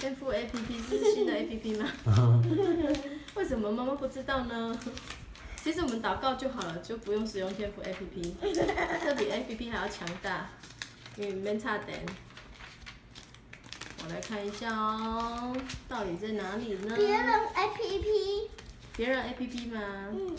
天赋 A P P 是新的 A P P 吗？为什么妈妈不知道呢？其实我们祷告就好了，就不用使用天赋 A P P，这比 A P P 还要强大。给你们差点，我来看一下哦，到底在哪里呢？别人 A P P，别人 A P P 吗？嗯。